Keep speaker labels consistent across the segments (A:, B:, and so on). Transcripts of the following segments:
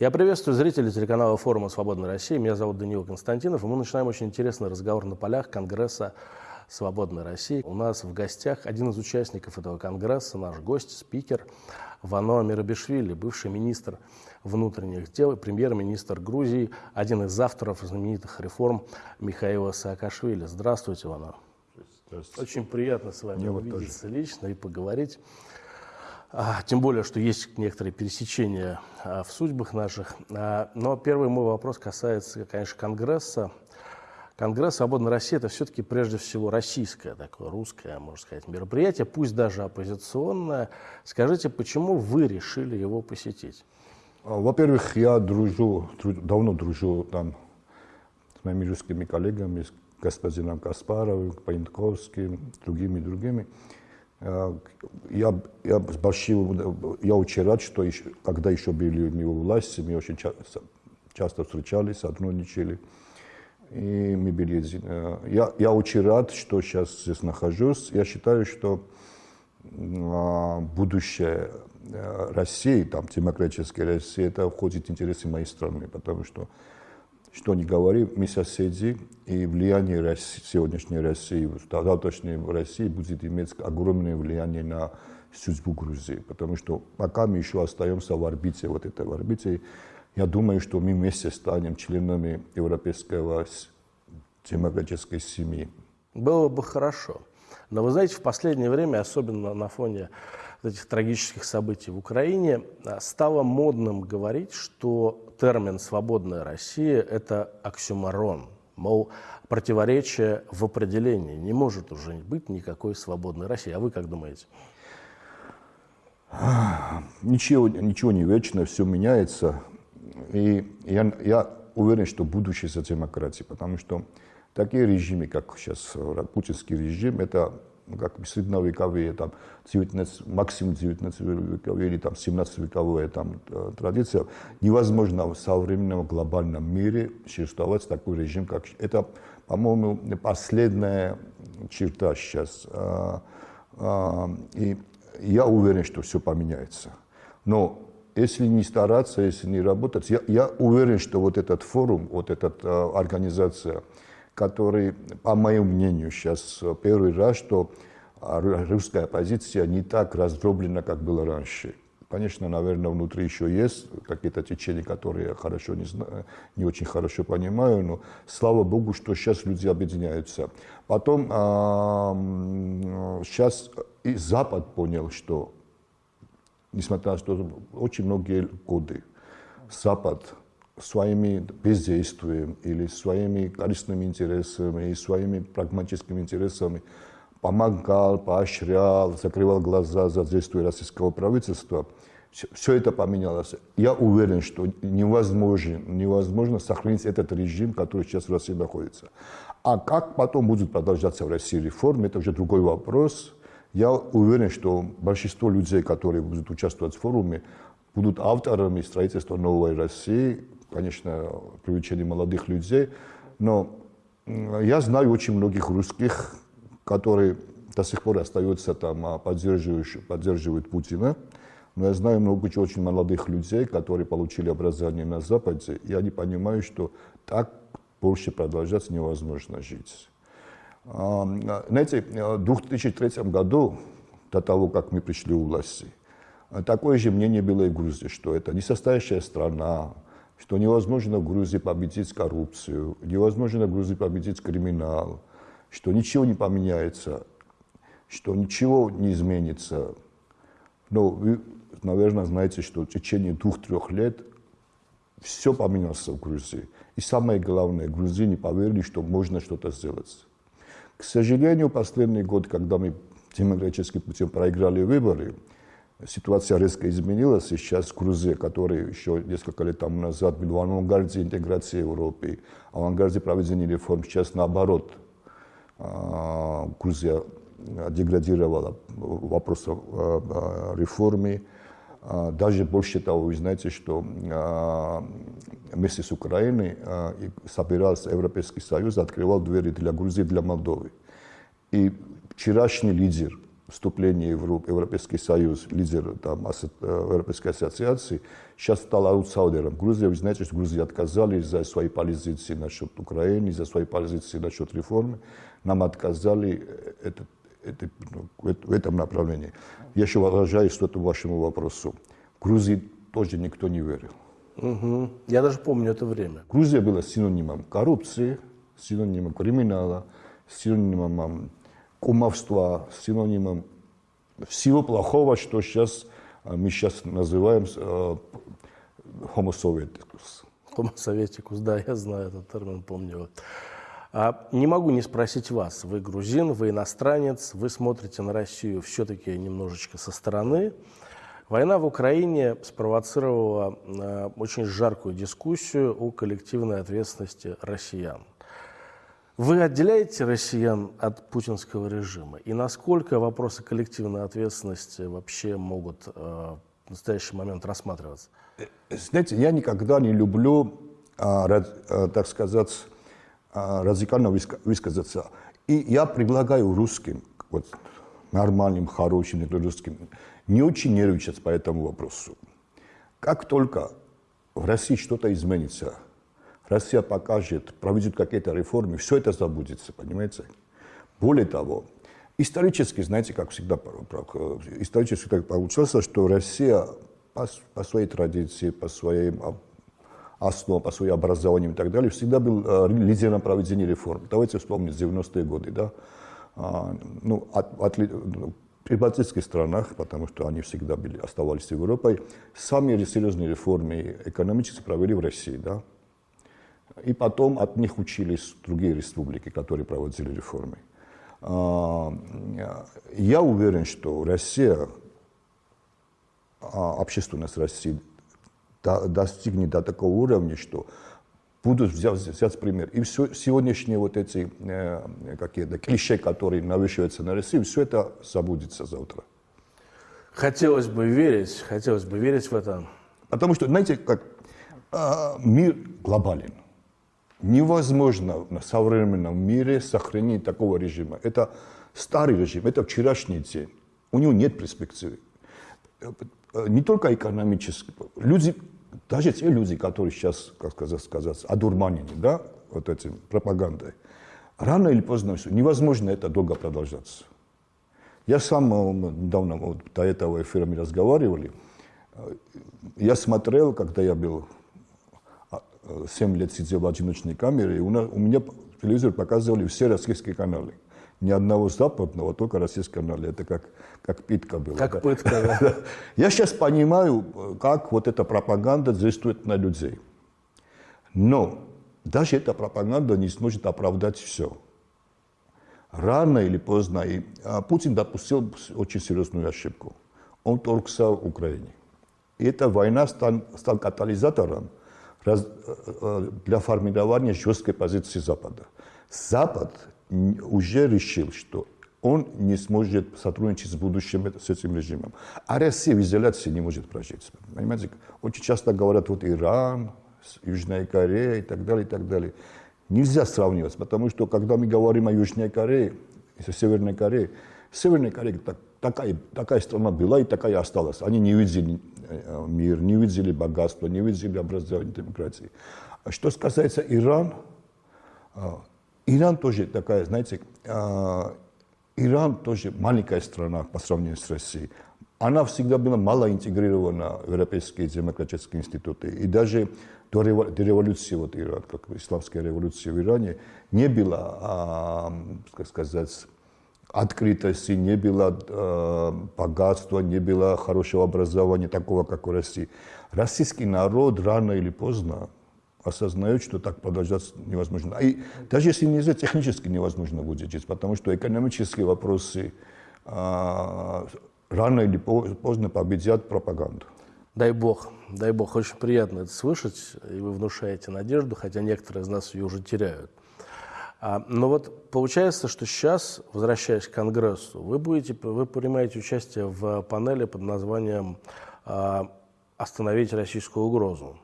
A: Я приветствую зрителей телеканала форума «Свободная Россия». Меня зовут Даниил Константинов, и мы начинаем очень интересный разговор на полях Конгресса «Свободной России». У нас в гостях один из участников этого конгресса, наш гость, спикер Вано Мирабишвили, бывший министр внутренних дел, премьер-министр Грузии, один из авторов знаменитых реформ Михаила Саакашвили. Здравствуйте, Вано. Здравствуйте. Очень приятно с вами Мне увидеться вот лично и поговорить. А, тем более, что есть некоторые пересечения а, в судьбах наших. А, но первый мой вопрос касается, конечно, Конгресса. Конгресс «Свободная Россия» – это все-таки прежде всего российское, такое русское, можно сказать, мероприятие, пусть даже оппозиционное. Скажите, почему вы решили его посетить?
B: Во-первых, я дружу, давно дружу там с моими русскими коллегами, с господином Каспаровым, Паинтковским, другими, другими. Э, я, я с большим, я очень рад, что еще, когда еще были у него власти, мы очень часто, часто встречались, сотрудничали. И мы были, э, я, я очень рад, что сейчас здесь нахожусь. Я считаю, что а, будущее э, России, там, демократической России, это входит в интересы моей страны, потому что что ни говори, мы соседи, и влияние России, сегодняшней России, завтрашней России будет иметь огромное влияние на судьбу Грузии, потому что пока мы еще остаемся в орбите, вот этой в орбите, я думаю, что мы вместе станем членами европейского демократической семьи.
A: Было бы хорошо. Но вы знаете, в последнее время, особенно на фоне этих трагических событий в Украине, а, стало модным говорить, что термин «свободная Россия» – это оксюмарон. Мол, противоречие в определении. Не может уже быть никакой свободной России. А вы как думаете?
B: Ничего, ничего не вечно, все меняется. И я, я уверен, что будущее за демократией, потому что такие режимы, как сейчас путинский режим, это ну, как средневековые, там, 19, максимум 19 вековые или там 17 вековая там, э, традиция, невозможно в современном глобальном мире существовать такой режим, как это, по-моему, последняя черта сейчас. А, и я уверен, что все поменяется. Но если не стараться, если не работать, я, я уверен, что вот этот форум, вот эта э, организация, который, по моему мнению, сейчас первый раз, что русская оппозиция не так раздроблена, как было раньше. Конечно, наверное, внутри еще есть какие-то течения, которые я хорошо не, знаю, не очень хорошо понимаю, но слава богу, что сейчас люди объединяются. Потом а, сейчас и Запад понял, что, несмотря на то, что очень многие годы Запад своими бездействием или своими корыстными интересами и своими прагматическими интересами помогал, поощрял, закрывал глаза за действия российского правительства, все это поменялось. Я уверен, что невозможно, невозможно сохранить этот режим, который сейчас в России находится. А как потом будет продолжаться в России реформы, это уже другой вопрос. Я уверен, что большинство людей, которые будут участвовать в форуме, будут авторами строительства новой России, конечно, привлечение молодых людей, но я знаю очень многих русских, которые до сих пор остаются там, а поддерживают, поддерживают Путина, но я знаю много очень молодых людей, которые получили образование на Западе, и они понимают, что так больше продолжать невозможно жить. А, знаете, в 2003 году, до того, как мы пришли у власти, такое же мнение было и в Грузии, что это несостоящая страна, что невозможно в Грузии победить коррупцию, невозможно в Грузии победить криминал, что ничего не поменяется, что ничего не изменится. Но вы, наверное, знаете, что в течение двух-трех лет все поменялось в Грузии. И самое главное, грузины поверили, что можно что-то сделать. К сожалению, последний год, когда мы демократическим путем проиграли выборы, ситуация резко изменилась. Сейчас Грузия, который еще несколько лет тому назад был в авангарде интеграции Европы, авангарде проведения реформ, сейчас наоборот. А, Грузия деградировала в вопросах а, а, реформы. Даже больше того, вы знаете, что вместе с Украиной собирался Европейский Союз, открывал двери для Грузии, для Молдовы. И вчерашний лидер вступления в Европейский Союз, лидер там, Европейской ассоциации, сейчас стал аутсайдером. Грузия, вы знаете, что Грузия отказали за свои позиции насчет Украины, за свои позиции насчет реформы. Нам отказали это, это, ну, в этом направлении. Я еще возвращаюсь к этому вашему вопросу. В Грузии тоже никто не верил.
A: Угу. Я даже помню это время.
B: Грузия была синонимом коррупции, синонимом криминала, синонимом кумовства, синонимом всего плохого, что сейчас а, мы сейчас называем э, homo
A: да, я знаю этот термин, помню. А не могу не спросить вас. Вы грузин, вы иностранец, вы смотрите на Россию все-таки немножечко со стороны. Война в Украине спровоцировала э, очень жаркую дискуссию о коллективной ответственности россиян. Вы отделяете россиян от путинского режима? И насколько вопросы коллективной ответственности вообще могут э, в настоящий момент рассматриваться?
B: Знаете, я никогда не люблю, а, а, так сказать, а, радикально высказаться. И я предлагаю русским, вот, нормальным, хорошим русским, не очень нервничать по этому вопросу. Как только в России что-то изменится, Россия покажет, проведет какие-то реформы, все это забудется, понимаете? Более того, исторически, знаете, как всегда, исторически так получилось, что Россия по, по своей традиции, по своим основам, по своему образованию и так далее, всегда был э, лидером проведения реформ. Давайте вспомним 90-е годы, да? А, ну, от, от, при балтийских странах, потому что они всегда были, оставались Европой, самые серьезные реформы экономически провели в России. Да? И потом от них учились другие республики, которые проводили реформы. А, я уверен, что Россия, а, общественность России достигнет до такого уровня, что будут взять, взять пример. И все, сегодняшние вот эти э, какие-то клише, которые навешиваются на Россию, все это забудется завтра.
A: Хотелось бы верить, хотелось бы верить в это.
B: Потому что, знаете, как э, мир глобален. Невозможно на современном мире сохранить такого режима. Это старый режим, это вчерашний день. У него нет перспективы. Не только экономически. Люди даже те люди, которые сейчас, как сказать, сказать одурманены, да, вот этим пропагандой, рано или поздно все, невозможно это долго продолжаться. Я сам э, недавно, вот, до этого эфира мы разговаривали, э, я смотрел, когда я был 7 а, лет сидел в одиночной камере, и у, нас, у меня телевизор показывали все российские каналы ни одного западного, только российского канала. Это как, как питка была.
A: Как да. пытка, да.
B: Я сейчас понимаю, как вот эта пропаганда действует на людей. Но даже эта пропаганда не сможет оправдать все. Рано или поздно и а, Путин допустил очень серьезную ошибку. Он торгся в Украине. И эта война стал, стал катализатором э, э, для формирования жесткой позиции Запада. Запад уже решил, что он не сможет сотрудничать с будущим с этим режимом. А Россия в изоляции не может прожить. Понимаете, очень часто говорят, вот Иран, Южная Корея и так далее, и так далее. Нельзя сравнивать, потому что когда мы говорим о Южной Корее, и Северной Корее, Северная Корея так, такая, такая страна была и такая осталась. Они не видели э, мир, не видели богатство, не видели образование демократии. А что касается Ирана, Иран тоже такая, знаете, э, Иран тоже маленькая страна по сравнению с Россией. Она всегда была мало интегрирована в европейские демократические институты. И даже до, революции, вот Иран, как исламская революция в Иране, не было, а, как сказать, открытости, не было э, богатства, не было хорошего образования, такого, как в России. Российский народ рано или поздно осознают, что так продолжаться невозможно. И даже если нельзя, технически невозможно будет жить, потому что экономические вопросы а, рано или поздно победят пропаганду.
A: Дай бог, дай бог, очень приятно это слышать, и вы внушаете надежду, хотя некоторые из нас ее уже теряют. А, но вот получается, что сейчас, возвращаясь к Конгрессу, вы, будете, вы принимаете участие в панели под названием а, «Остановить российскую угрозу».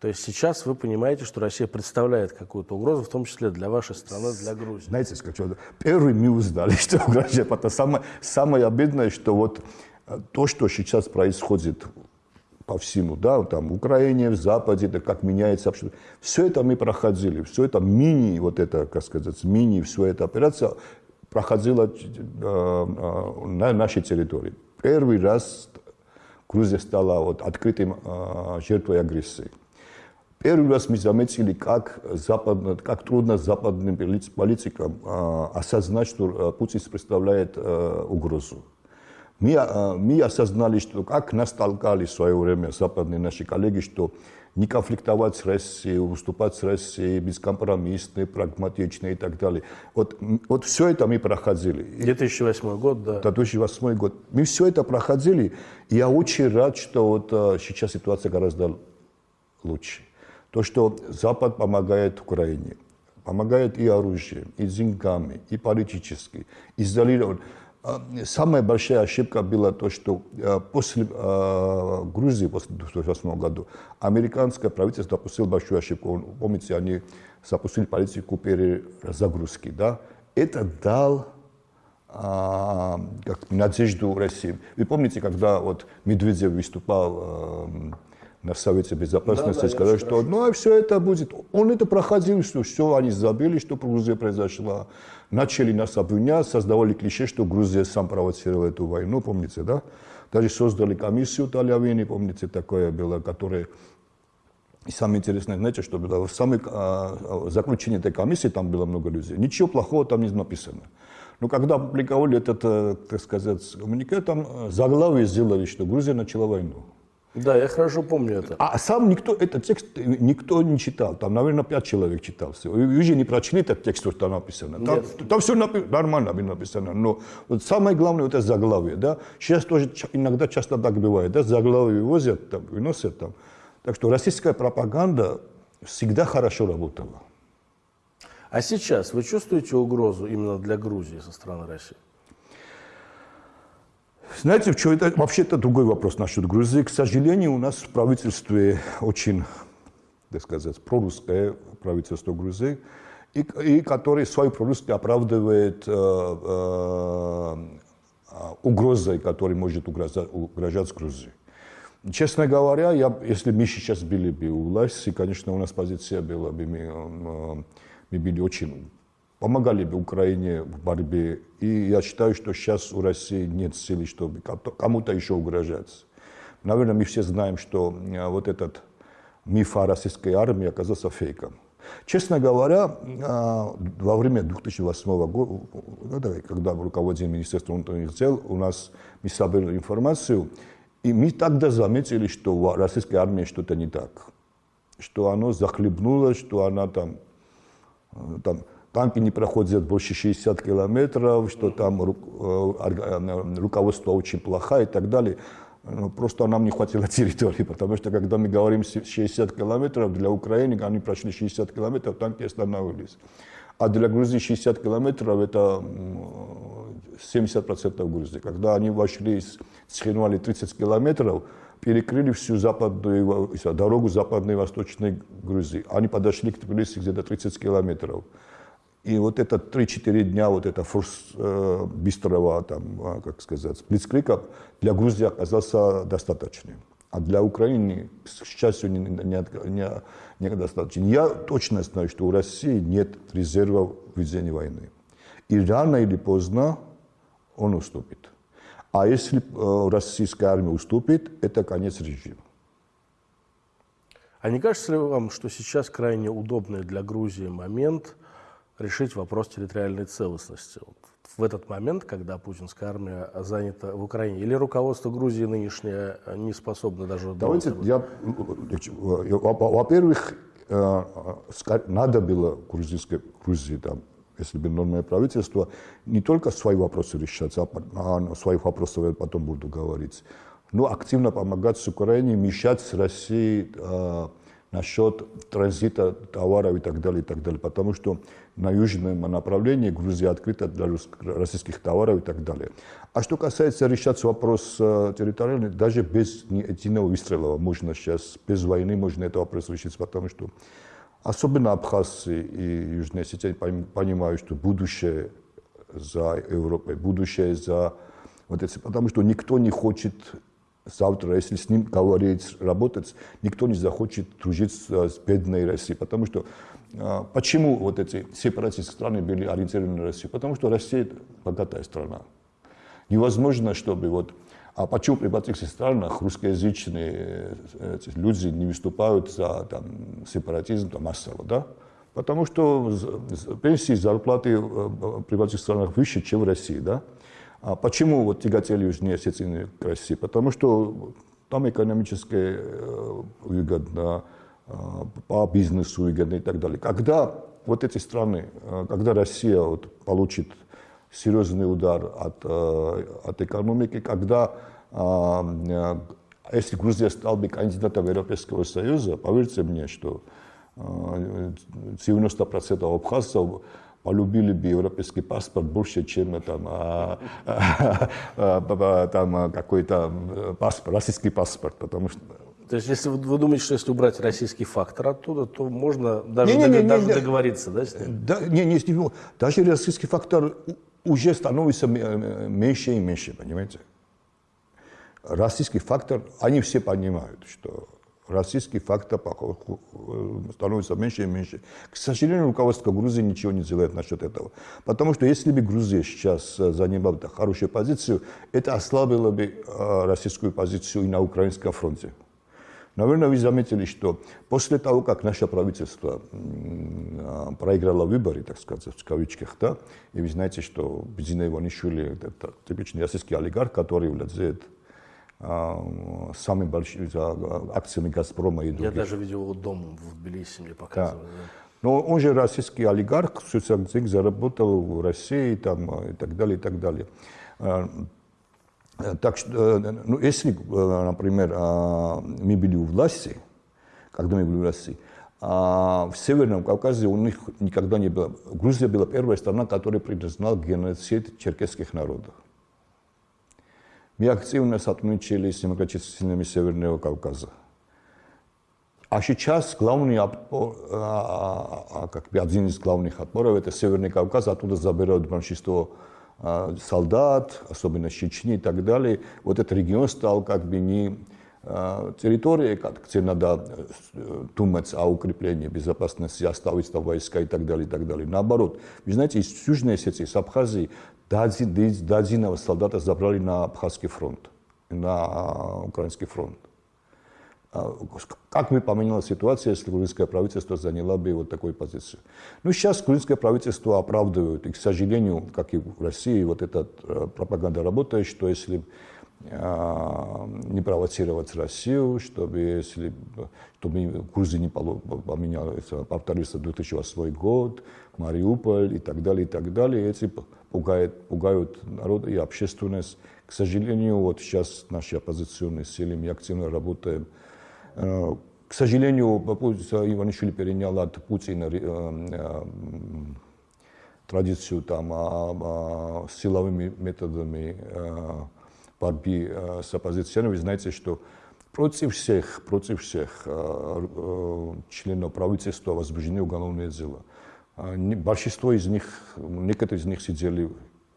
A: То есть сейчас вы понимаете, что Россия представляет какую-то угрозу, в том числе для вашей страны, для Грузии.
B: Знаете, скажу, первый мы узнали, что угрожает. Это самое, самое обидное, что вот э, то, что сейчас происходит по всему, да, там, в Украине, в Западе, да, как меняется общество. Все это мы проходили, все это мини, вот это, как сказать, мини, все эта операция проходила э, э, на нашей территории. Первый раз Грузия стала вот открытым э, жертвой агрессии. Первый раз мы заметили, как, западно, как трудно западным политикам э, осознать, что Путин представляет э, угрозу. Мы, мы осознали, что как нас толкали в свое время западные наши коллеги, что не конфликтовать с Россией, выступать с Россией, бескомпромиссные, прагматичные и так далее. Вот, вот все это мы проходили.
A: 2008 год, да.
B: 2008 год. Мы все это проходили, и я очень рад, что вот э, сейчас ситуация гораздо лучше. То, что Запад помогает Украине, помогает и оружием, и деньгами, и политически, изолирован. А, самая большая ошибка была то, что э, после э, Грузии, после 2008 года, американское правительство допустило большую ошибку. Помните, они запустили политику перезагрузки. Да? Это дал а, как, надежду России. Вы помните, когда вот Медведев выступал на Совете Безопасности, да, да, сказали, что ну а все это будет. Он это проходил, что все, они забили, что Грузия произошла. Начали нас обвинять, создавали клише, что Грузия сам провоцировала эту войну, помните, да? Даже создали комиссию Талявини, помните, такое было, которое... И самое интересное, знаете, что было? В самой а, заключении этой комиссии там было много людей. Ничего плохого там не написано. Но когда опубликовали этот, э, так сказать, коммунике, там э, заглавие сделали, что Грузия начала войну.
A: Да, я хорошо помню это.
B: А сам никто, этот текст никто не читал. Там, наверное, пять человек читал. Вы же не прочли этот текст, что там написано. Там, там все напи- нормально написано. Но вот самое главное, это заглавие. Да? Сейчас тоже иногда часто так бывает. Да? Заглавие возят, там, выносят там. Так что российская пропаганда всегда хорошо работала.
A: А сейчас вы чувствуете угрозу именно для Грузии со стороны России?
B: Знаете, что это вообще это другой вопрос насчет Грузии. К сожалению, у нас в правительстве очень, так сказать, прорусское правительство Грузии, и, и которое свою прорусское оправдывает э, э, угрозой, которая может угрожать, угрожать Грузии. Честно говоря, я, если мы сейчас были бы у власти, конечно, у нас позиция была бы, мы, э, мы были очень помогали бы Украине в борьбе. И я считаю, что сейчас у России нет силы, чтобы кому-то еще угрожать. Наверное, мы все знаем, что э, вот этот миф о российской армии оказался фейком. Честно говоря, э, во время 2008 года, когда руководил Министерством внутренних дел, у нас мы собрали информацию, и мы тогда заметили, что в российской армии что-то не так. Что оно захлебнулось, что она там, э, там танки не проходят больше 60 километров, что там э, э, руководство очень плохое и так далее. Ну, просто нам не хватило территории, потому что когда мы говорим 60 километров, для Украины они прошли 60 километров, танки остановились. А для Грузии 60 километров это 70% Грузии. Когда они вошли, схинули 30 километров, перекрыли всю западную дорогу западной и восточной Грузии. Они подошли к Тбилиси где-то 30 километров. И вот это 3-4 дня вот это форс э, быстрого, там, а, как сказать, сплитскрика для Грузии оказался достаточным. А для Украины, к счастью, не, не, не, не достаточно. Я точно знаю, что у России нет резервов в ведении войны. И рано или поздно он уступит. А если э, российская армия уступит, это конец режима.
A: А не кажется ли вам, что сейчас крайне удобный для Грузии момент – решить вопрос территориальной целостности. Вот в этот момент, когда путинская армия занята в Украине, или руководство Грузии нынешнее не способно даже...
B: Давайте, я, во-первых, э, надо было грузинской, Грузии, там, если бы нормальное правительство, не только свои вопросы решать, а о своих вопросах я потом буду говорить, но активно помогать с Украиной, мешать с Россией э, насчет транзита товаров и так далее, и так далее. Потому что на южном направлении Грузия открыта для российских товаров и так далее. А что касается решать вопрос э, территориальный, даже без единого выстрела можно сейчас, без войны можно этот вопрос решить, потому что особенно абхазцы и южные осетины понимают, что будущее за Европой, будущее за вот эти, потому что никто не хочет завтра, если с ним говорить, работать, никто не захочет дружиться с бедной Россией. Потому что а, почему вот эти сепаратистские страны были ориентированы на Россию? Потому что Россия богатая страна. Невозможно, чтобы вот а почему при балтийских странах русскоязычные э, люди не выступают за там, сепаратизм там, массово, да? Потому что пенсии, зарплаты э, при балтийских странах выше, чем в России, да? А почему вот тяготели Южные Осетии к России? Потому что там экономически э, выгодно, э, по бизнесу выгодно и так далее. Когда вот эти страны, э, когда Россия вот получит серьезный удар от, от экономики, когда, если Грузия стала бы кандидатом Европейского Союза, поверьте мне, что 90% абхазцев полюбили бы европейский паспорт больше, чем там, а, а, там какой-то паспорт, российский паспорт, потому что
A: то есть, если вы, вы думаете, что если убрать российский фактор оттуда, то можно даже, не, не, не, даже не, договориться, да, с ним?
B: Да, не, не, не, даже российский фактор уже становится меньше и меньше, понимаете? Российский фактор, они все понимают, что российский фактор становится меньше и меньше. К сожалению, руководство Грузии ничего не делает насчет этого. Потому что если бы Грузия сейчас э, занимала хорошую позицию, это ослабило бы э, российскую позицию и на украинском фронте. Наверное, вы заметили, что после того, как наше правительство э, проиграло выборы, так сказать, в кавычках, да, и вы знаете, что Бедзина Иванишвили – это типичный российский олигарх, который владеет самыми большими акциями «Газпрома» и других.
A: Я даже видел его дом в Тбилиси, мне показывали. Да.
B: Но он же российский олигарх, социалистик, заработал в России там, и так далее, и так далее. А, так что, э, ну, если, э, например, а, мы были у власти, когда мы были в России, в Северном Кавказе у них никогда не было. Грузия была первая страна, которая признала геноцид черкесских народов. Мы активно сотрудничали с силами Северного Кавказа. А сейчас главный отпор, а, как бы один из главных отпоров это Северный Кавказ, оттуда забирают большинство солдат, особенно Чечни и так далее. Вот этот регион стал как бы не территорией, где надо думать о укреплении безопасности, оставить там войска и так далее, и так далее. Наоборот, вы знаете, из Южной Осетии, с Абхазии дадзиного солдата забрали на Абхазский фронт, на украинский фронт. Как бы поменялась ситуация, если грузинское правительство заняло бы вот такую позицию? Ну, сейчас грузинское правительство оправдывает, и, к сожалению, как и в России, вот эта пропаганда работает, что если не провоцировать Россию, чтобы, если, чтобы Грузия не поменялась, повторился 2008 год, Мариуполь и так далее, и так далее. Эти пугают, пугают народ и общественность. К сожалению, вот сейчас наши оппозиционные силы, мы активно работаем. К сожалению, Иванишвили перенял от Путина традицию там, а, а, силовыми методами борьбы с оппозиционерами. Вы знаете, что против всех, против всех членов правительства возбуждены уголовные дела. Большинство из них, некоторые из них сидели,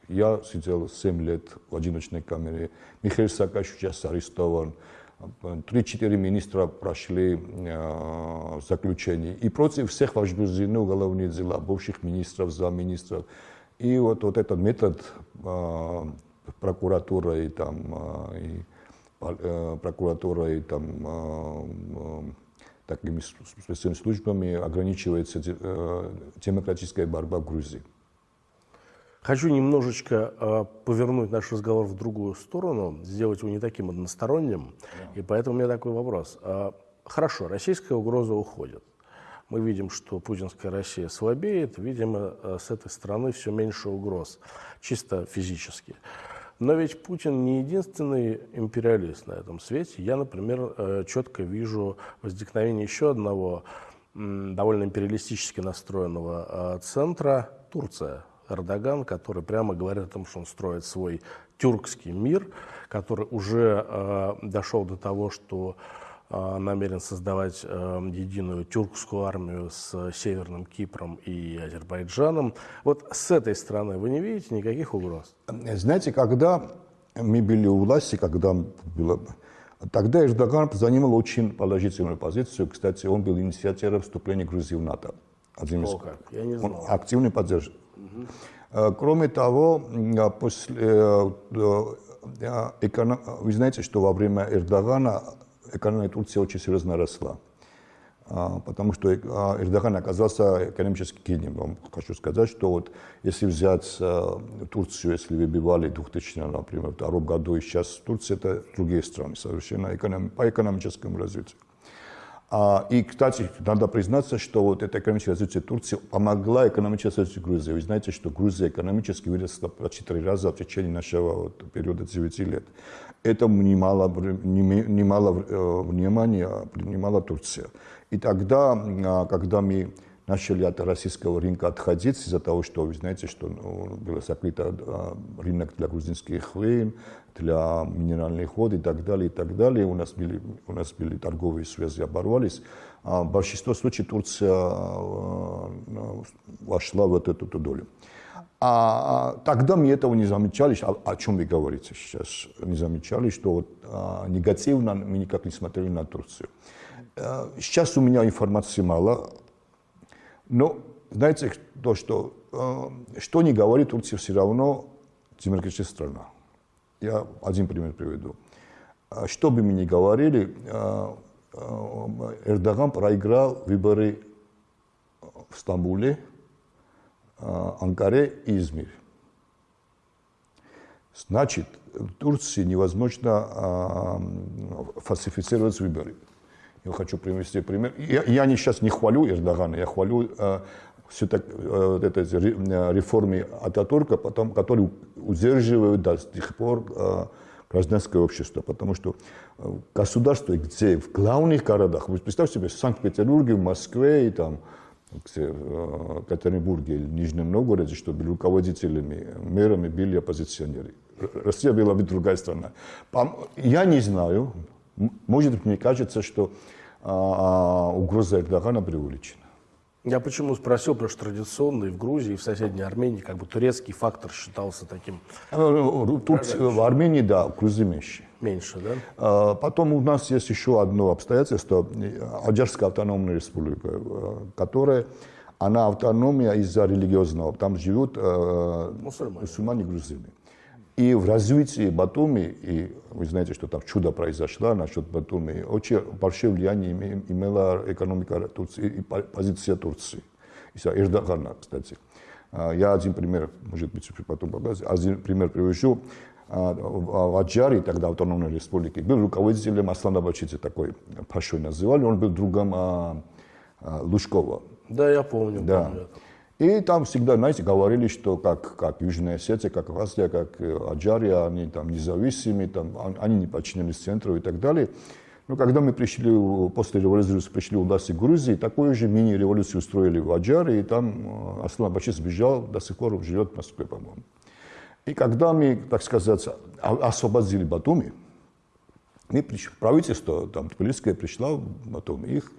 B: я сидел 7 лет в одиночной камере, Михаил Саакашвили сейчас арестован, три-четыре министра прошли э, заключение. И против всех возбуждены уголовные дела, бывших министров, замминистров. И вот, вот этот метод э, прокуратура и там, э, и, э, прокуратура и там, э, такими специальными службами ограничивается э, демократическая борьба в Грузии.
A: Хочу немножечко э, повернуть наш разговор в другую сторону, сделать его не таким односторонним. Да. И поэтому у меня такой вопрос. Э, хорошо, российская угроза уходит. Мы видим, что путинская Россия слабеет, видимо, с этой стороны все меньше угроз, чисто физически. Но ведь Путин не единственный империалист на этом свете. Я, например, э, четко вижу возникновение еще одного довольно империалистически настроенного э, центра – Турция. Эрдоган, который прямо говорит о том, что он строит свой тюркский мир, который уже э, дошел до того, что намерен создавать э, единую тюркскую армию с Северным Кипром и Азербайджаном. Вот с этой стороны вы не видите никаких угроз?
B: Знаете, когда мы были у власти, когда было... Тогда Эрдоган занимал очень положительную позицию. Кстати, он был инициатором вступления Грузии в НАТО.
A: Один из... О, как? Я не знал.
B: Он активно поддерживал. Угу. Кроме того, после, э, вы знаете, что во время Эрдогана экономика Турции очень серьезно росла. А, потому что Эрдоган оказался экономически гением. Хочу сказать, что вот если взять Турцию, если выбивали 2000, например, в втором году и сейчас Турция, это другие страны совершенно по экономическому развитию. А, и, кстати, надо признаться, что вот это экономическое развитие Турции помогла экономическому развитию Грузии. Вы знаете, что Грузия экономически выросла по 4 раза в течение нашего периода 9 лет. Это немало, немало э, внимания принимала Турция. И тогда, а, когда мы начали от российского рынка отходить из-за того, что вы знаете, что ну, был закрыт а, рынок для грузинских вин, для минеральных вод и так далее, и так далее. У нас были, у нас были торговые связи, оборвались. А в большинстве случаев Турция а, вошла в эту, эту долю. А тогда мы этого не замечали, о, о чем вы говорите сейчас, не замечали, что вот, а, негативно мы никак не смотрели на Турцию. А, сейчас у меня информации мало, но знаете, то, что, а, что не говорит Турция, все равно демократическая страна. Я один пример приведу. А что бы мы ни говорили, а, а, Эрдоган проиграл выборы в Стамбуле, Анкаре и Измире. Значит, Турции невозможно фальсифицировать выборы. Я хочу привести пример. Я, я не, сейчас не хвалю Эрдогана, я хвалю все так, э, это, э, реформе Ататурка, потом, которые удерживают до сих пор э, гражданское общество. Потому что государство, где в главных городах, вы представьте себе, в Санкт-Петербурге, в Москве и там, в Екатеринбурге или Нижнем Новгороде, чтобы руководителями, мэрами были оппозиционеры. Россия была бы другая страна. Я не знаю, может мне кажется, что а, угроза Эрдогана преувеличена.
A: Я почему спросил, потому что традиционно и в Грузии, и в соседней Армении как бы турецкий фактор считался таким...
B: Э, тут в Армении, да, в Грузии меньше.
A: Меньше, да?
B: Потом у нас есть еще одно обстоятельство. Аджарская автономная республика, э, которая, она автономия из-за религиозного. Там живут э, мусульмане, мусульмане грузины. И в развитии Батуми, и вы знаете, что там чудо произошло насчет Батуми, очень большое влияние имела экономика Турции и позиция Турции. И Эрдогана, кстати. А, я один пример, может быть, потом покажу, один пример привожу. А, в Аджаре, тогда автономной республике, был руководителем Аслана Бачити, такой Пашой называли, он был другом а, Лужкова.
A: Да, я помню.
B: Да. помню. И там всегда, знаете, говорили, что как, как Южная Осетия, как Россия, как э, Аджария, они там независимы, там, они не подчинились центру и так далее. Но когда мы пришли, после революции пришли в власти Грузии, такую же мини-революцию устроили в Аджаре, и там э, Аслан Баши сбежал, до сих пор живет в Москве, по-моему. И когда мы, так сказать, освободили Батуми, мы пришли, правительство, там, Тбилисское пришло в Батуми, их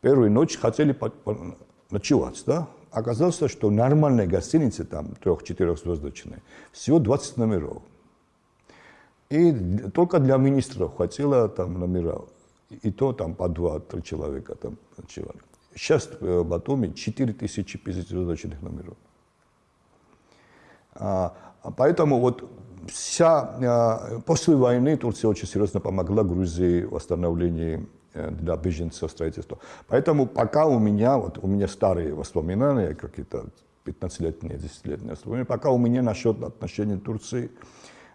B: первую ночь хотели ночевать, да, оказалось, что нормальная гостиница, там, трех-четырехзвездочная, всего 20 номеров. И только для министров хватило там номера. И то там по два-три человека там ночевали. Сейчас в Батуми 4050 звездочных номеров. А, поэтому вот вся, а, после войны Турция очень серьезно помогла Грузии в восстановлении Э, для беженцев строительства. Поэтому пока у меня, вот у меня старые воспоминания, какие-то 15-летние, 10-летние воспоминания, пока у меня насчет отношений Турции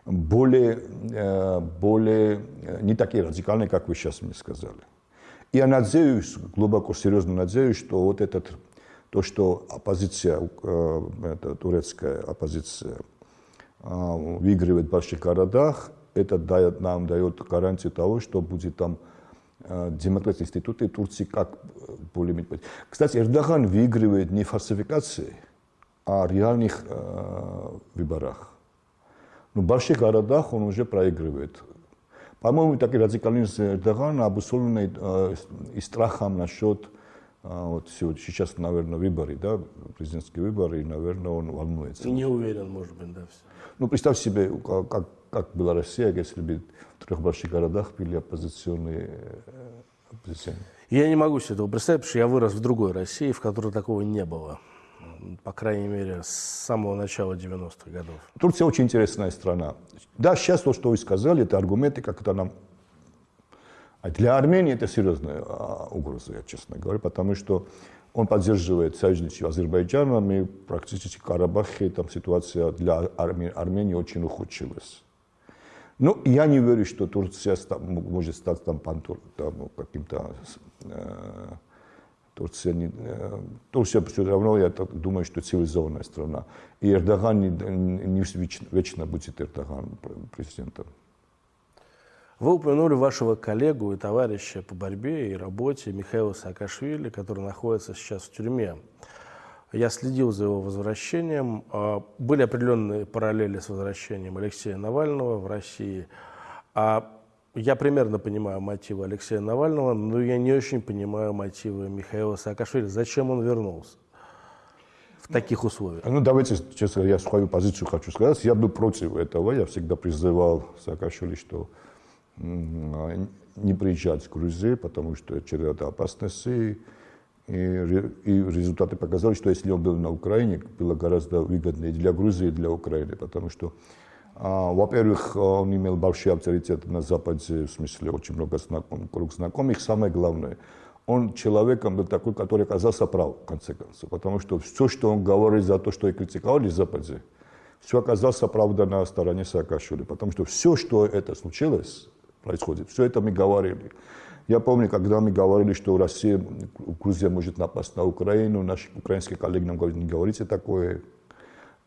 B: более, э, более э, не такие радикальные, как вы сейчас мне сказали. Я надеюсь, глубоко серьезно надеюсь, что вот этот, то, что оппозиция, это турецкая оппозиция выигрывает в больших городах, это дает, нам дает гарантию того, что будет там демократические институты Турции как более-менее. Кстати, Эрдоган выигрывает не фальсификацией, а реальных э, выборах. Но в больших городах он уже проигрывает. По-моему, такие радикализм Эрдогана обусловлены э, и страхом насчет э, вот сейчас, наверное, выборы, да, президентские выборы, и, наверное, он волнуется.
A: Не уверен, может быть, да. Все.
B: Ну, представь себе, как, как была Россия, если бы в трех больших городах были оппозиционные э, оппозиционные.
A: Я не могу себе этого представить, потому что я вырос в другой России, в которой такого не было. По крайней мере, с самого начала 90-х годов.
B: Турция очень интересная страна. Да, сейчас то, что вы сказали, это аргументы, как это нам... А для Армении это серьезная а, угроза, я честно говорю, потому что он поддерживает союзничество Азербайджана, и практически в Карабахе там ситуация для Армении, Армении очень ухудшилась. Ну, я не верю, что Турция может стать там, там каким-то... Э, Турция, не, э, Турция все равно, я так думаю, что цивилизованная страна. И Эрдоган не, не вечно, вечно будет Эрдоган президентом.
A: Вы упомянули вашего коллегу и товарища по борьбе и работе Михаила Саакашвили, который находится сейчас в тюрьме. Я следил за его возвращением. А, были определенные параллели с возвращением Алексея Навального в России. А я примерно понимаю мотивы Алексея Навального, но я не очень понимаю мотивы Михаила Саакашвили. Зачем он вернулся? в таких условиях?
B: Ну, давайте, честно, я свою позицию хочу сказать. Я был против этого. Я всегда призывал Саакашвили, что не приезжать в Грузию, потому что череда опасностей. И, и результаты показали, что если он был на Украине, было гораздо выгоднее для Грузии и для Украины, потому что, а, во-первых, он имел большой авторитет на Западе, в смысле очень много знаком, круг знакомых. Самое главное, он человеком был такой, который оказался прав, в конце концов, потому что все, что он говорил за то, что и критиковали в Западе, все оказалось правда на стороне Саакашвили, потому что все, что это случилось, происходит, все это мы говорили. Я помню, когда мы говорили, что Россия, Грузия может напасть на Украину, наши украинские коллеги нам говорят, не говорите такое.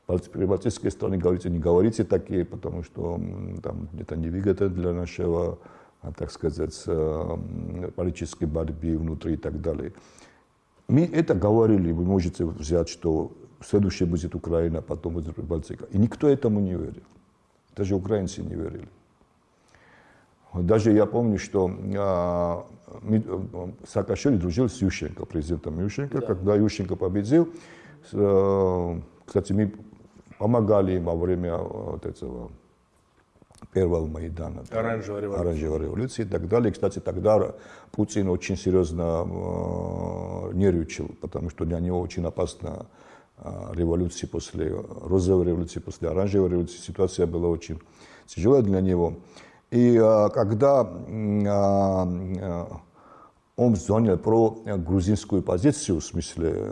B: Прибалтийские страны говорите, не говорите такие, потому что там, это невыгодно для нашего, а, так сказать, э, политической борьбы внутри и так далее. Мы это говорили, вы можете взять, что следующее будет Украина, потом будет Прибалтика. И никто этому не верил. Даже украинцы не верили. Даже я помню, что а, Саакашвили дружил с Ющенко, президентом Ющенко. Да. Когда Ющенко победил, э, кстати, мы помогали им во время вот этого первого Майдана.
A: Оранжевой революции.
B: Оранжевой революции и так далее. Кстати, тогда Путин очень серьезно э, нервничал, потому что для него очень опасна э, революция после розовой революции, после оранжевой революции. Ситуация была очень тяжелая для него. И а, когда а, а, он занял про грузинскую позицию, в смысле,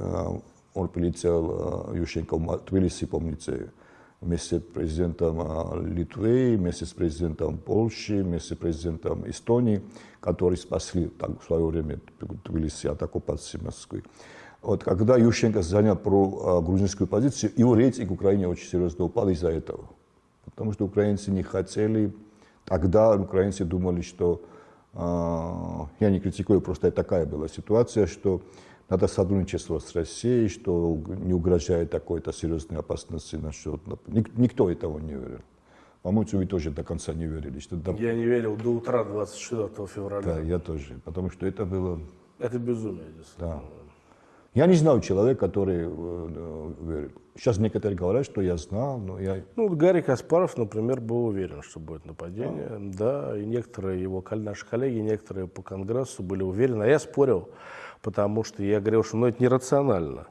B: он прилетел Ющенко в Тбилиси, помните, вместе с президентом Литвы, вместе с президентом Польши, вместе с президентом Эстонии, которые спасли так, в свое время Тбилиси от оккупации Москвы. Вот когда Ющенко занял про грузинскую позицию, его рейтинг в Украине очень серьезно упал из-за этого. Потому что украинцы не хотели Тогда украинцы думали, что э, я не критикую, просто такая была ситуация, что надо сотрудничество с Россией, что не угрожает такой-то серьезной опасности насчет... Никто этого не верил. По-моему, вы тоже до конца не верили. Что
A: до... Я не верил до утра 24 февраля.
B: Да, я тоже, потому что это было...
A: Это безумие,
B: Да. Я не знаю человека, который э, верит. Сейчас некоторые говорят, что я знал, но я...
A: Ну, Гарри Каспаров, например, был уверен, что будет нападение. А. Да, и некоторые его, наши коллеги, некоторые по Конгрессу были уверены. А я спорил, потому что я говорил, что ну, это нерационально.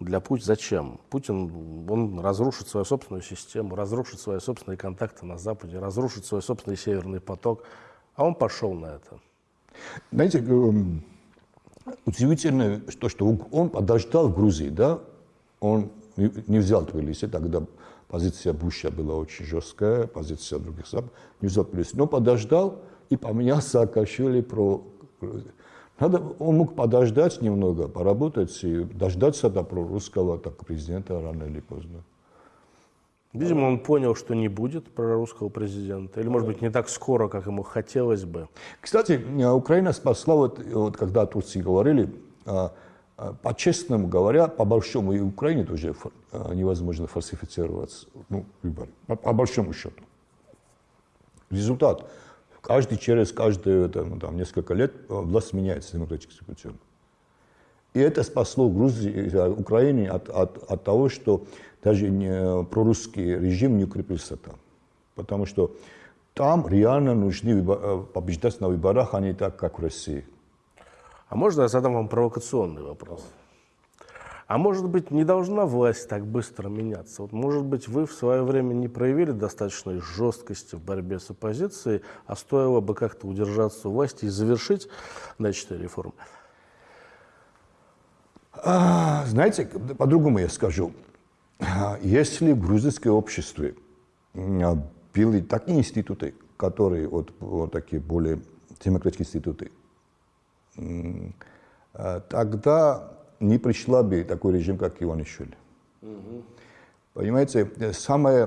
A: Для Путина зачем? Путин, он разрушит свою собственную систему, разрушит свои собственные контакты на Западе, разрушит свой собственный Северный поток. А он пошел на это.
B: Знаете, эм, удивительно, что, что он подождал в Грузии, да, он не взял Тбилиси, тогда позиция Буша была очень жесткая, позиция других стран, не взял Тбилиси, но подождал и поменял Саакашвили про. Надо, он мог подождать немного, поработать и дождаться до прорусского так, президента рано или поздно.
A: Видимо, он понял, что не будет прорусского президента. Или, может быть, не так скоро, как ему хотелось бы.
B: Кстати, Украина спасла, вот, вот когда о Турции говорили, а, по-честному говоря, по большому и Украине тоже а, невозможно фальсифицировать ну, выборы. По, по большому счету. Результат. Каждый через каждые ну, там, несколько лет власть меняется демократическим путем. И это спасло Грузию, Украине от, от, от того, что даже не, прорусский режим не укрепился там. Потому что там реально нужны э, побеждать на выборах, а не так, как в России.
A: А можно я задам вам провокационный вопрос? А может быть, не должна власть так быстро меняться? Вот, может быть, вы в свое время не проявили достаточной жесткости в борьбе с оппозицией, а стоило бы как-то удержаться у власти и завершить начатые реформы?
B: А, знаете, по-другому я скажу. Если в грузинском обществе были такие институты, которые вот, вот такие более демократические институты, тогда не пришла бы такой режим, как Иванишвили. Угу. Понимаете, самое,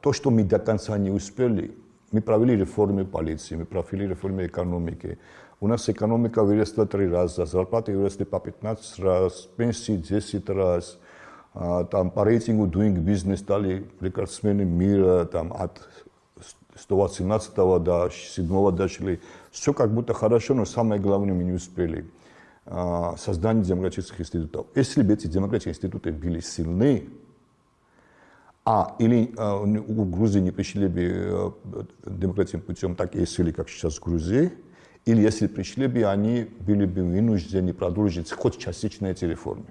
B: то, что мы до конца не успели, мы провели реформы полиции, мы провели реформы экономики, у нас экономика выросла три раза, зарплаты выросли по 15 раз, пенсии 10 раз. А, там по рейтингу Doing Business стали рекордсмены мира там, от 118 до 7 дошли. Все как будто хорошо, но самое главное мы не успели. А, создание демократических институтов. Если бы эти демократические институты были сильны, а, или а, у Грузии не пришли бы а, демократическим путем такие силы, как сейчас в Грузии, или если пришли бы, они были бы вынуждены продолжить хоть частично эти реформы.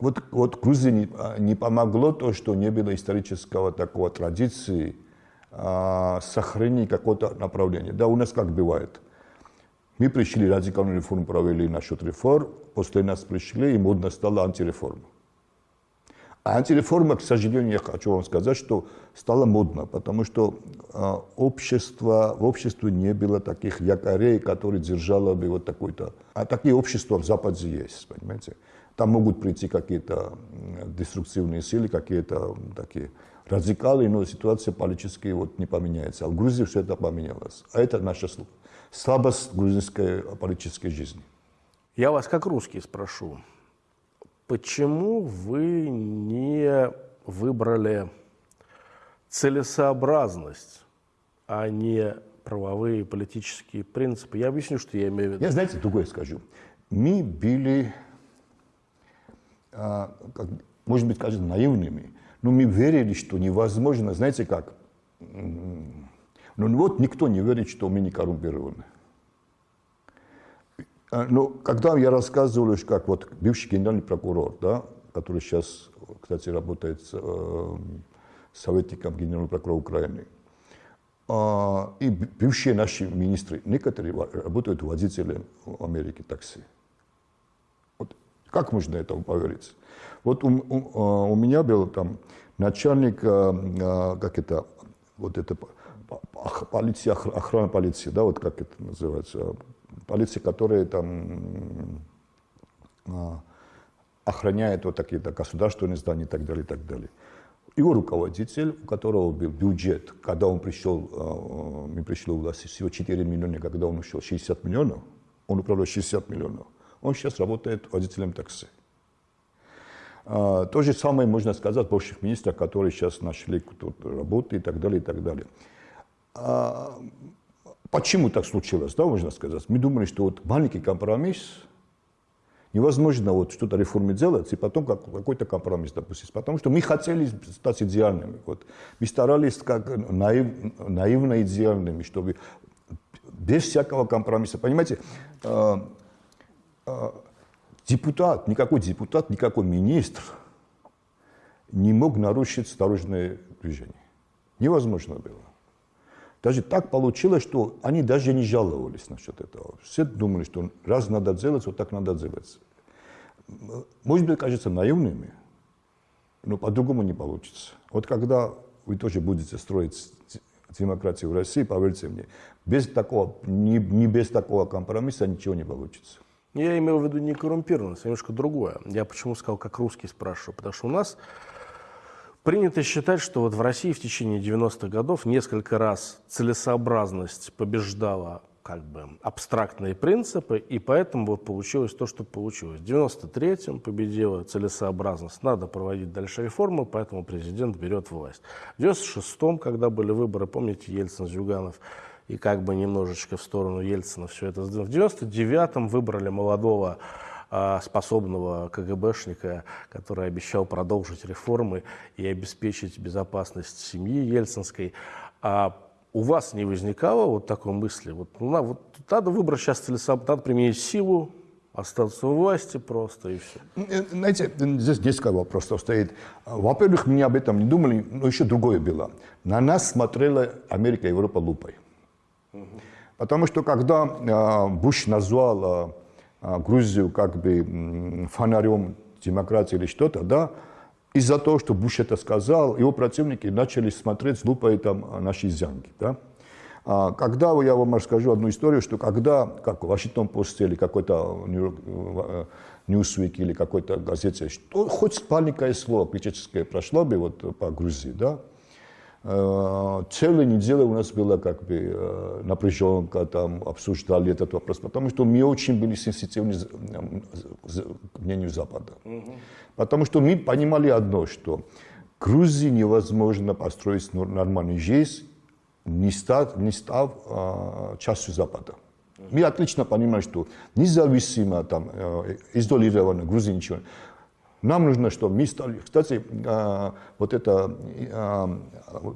B: Вот, вот Грузии не, а, не помогло то, что не было исторического такого традиции а, сохранения какого-то направления. Да, у нас как бывает. Мы пришли, радикальную реформу провели насчет реформ, после нас пришли, и модно стало антиреформа. А антиреформа, к сожалению, я хочу вам сказать, что стало модно, потому что э, общество, в обществе не было таких якорей, которые держало бы вот такой-то... А такие общества в Западе есть, понимаете? Там могут прийти какие-то деструктивные силы, какие-то такие радикалы, но ситуация политическая вот не поменяется. А в Грузии все это поменялось. А это наша слабость грузинской политической жизни.
A: Я вас как русский спрошу. Почему вы не выбрали целесообразность, а не правовые политические принципы? Я объясню, что я имею в виду.
B: Я, знаете, другое скажу. Мы были, а, может быть, кажется, наивными, но мы верили, что невозможно, знаете как, ну вот никто не верит, что мы не коррумпированы. А, ну, когда я рассказывал, как вот бывший генеральный прокурор, да, который сейчас, кстати, работает э, советником генерального прокурора Украины, э, и бывшие наши министры, некоторые работают водителем в Америке такси. Вот как можно этому поверить? Вот у, у, у меня был там начальник, э, как это, вот это, полиция, охрана полиции, да, вот как это называется, полиция, которая там а, охраняет вот такие-то государственные здания и так далее, и так далее. Его руководитель, у которого был бюджет, когда он пришел, а, мы пришли в власть, всего 4 миллиона, когда он ушел 60 миллионов, он управлял 60 миллионов, он сейчас работает водителем такси. А, то же самое можно сказать о бывших министрах, которые сейчас нашли работу и так далее, и так далее. Почему так случилось, да, можно сказать? Мы думали, что вот маленький компромисс, невозможно вот что-то реформе делать, и потом как, какой-то компромисс допустить. Потому что мы хотели стать идеальными. Вот. Мы старались как наив, наивно идеальными, чтобы без всякого компромисса. Понимаете, э, э, депутат, никакой депутат, никакой министр не мог нарушить дорожное движение. Невозможно было. Даже так получилось, что они даже не жаловались насчет этого. Все думали, что раз надо делать, вот так надо делать. Может быть, кажется наивными, но по-другому не получится. Вот когда вы тоже будете строить демократию в России, поверьте мне, без такого, не, не без такого компромисса ничего не получится.
A: Я имел в виду не коррумпированность, а немножко другое. Я почему сказал, как русский спрашиваю, потому что у нас Принято считать, что вот в России в течение 90-х годов несколько раз целесообразность побеждала как бы абстрактные принципы, и поэтому вот получилось то, что получилось. В 93-м победила целесообразность, надо проводить дальше реформы, поэтому президент берет власть. В 96-м, когда были выборы, помните, Ельцин, Зюганов, и как бы немножечко в сторону Ельцина все это. В 99-м выбрали молодого а, способного КГБшника, который обещал продолжить реформы и обеспечить безопасность семьи Ельцинской. А у вас не возникало вот такой мысли? Вот, ну, вот надо выбрать сейчас целесообразно, надо применить силу, остаться у власти просто и все.
B: Знаете, здесь несколько вопросов стоит. Во-первых, мы об этом не думали, но еще другое было. На нас смотрела Америка и Европа лупой. Потому что когда э, Буш назвал а, Грузию как бы фонарем демократии или что-то, да, из-за того, что Буш это сказал, его противники начали смотреть с лупой там наши зянки, да. А, когда, я вам расскажу одну историю, что когда, как Вашингтон Пост или какой-то Ньюсвик или какой-то газете, что хоть маленькое слово критическое прошло бы вот по Грузии, да, целая неделя у нас была как бы э, напряженка, там обсуждали этот вопрос, потому что мы очень были сенситивны к мнению Запада. Угу. Потому что мы понимали одно, что Грузии невозможно построить нормальную жизнь, не став, не став а, частью Запада. Мы отлично понимаем, что независимо, там, э, изолированно Грузия ничего. Нам нужно, что мы стали... Кстати, а, вот это, а,